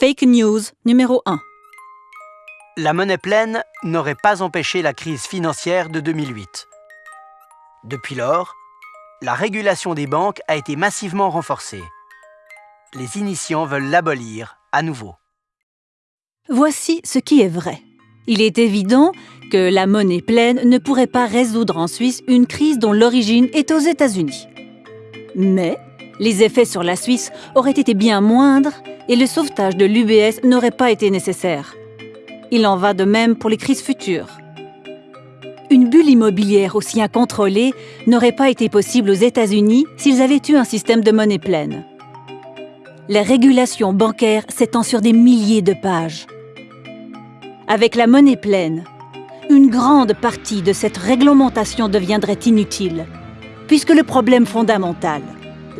Fake news numéro 1. La monnaie pleine n'aurait pas empêché la crise financière de 2008. Depuis lors, la régulation des banques a été massivement renforcée. Les initiants veulent l'abolir à nouveau. Voici ce qui est vrai. Il est évident que la monnaie pleine ne pourrait pas résoudre en Suisse une crise dont l'origine est aux États-Unis. Mais les effets sur la Suisse auraient été bien moindres et le sauvetage de l'UBS n'aurait pas été nécessaire. Il en va de même pour les crises futures. Une bulle immobilière aussi incontrôlée n'aurait pas été possible aux États-Unis s'ils avaient eu un système de monnaie pleine. La régulation bancaire s'étend sur des milliers de pages. Avec la monnaie pleine, une grande partie de cette réglementation deviendrait inutile, puisque le problème fondamental,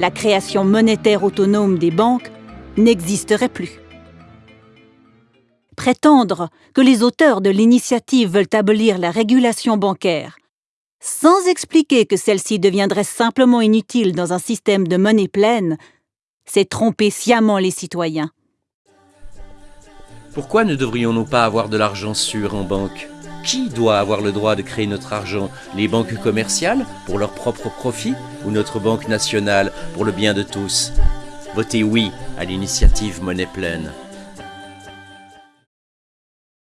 la création monétaire autonome des banques, n'existerait plus. Prétendre que les auteurs de l'initiative veulent abolir la régulation bancaire, sans expliquer que celle-ci deviendrait simplement inutile dans un système de monnaie pleine, c'est tromper sciemment les citoyens. Pourquoi ne devrions-nous pas avoir de l'argent sûr en banque? Qui doit avoir le droit de créer notre argent? Les banques commerciales pour leur propre profit ou notre banque nationale pour le bien de tous? Votez oui à l'initiative Monnaie Pleine.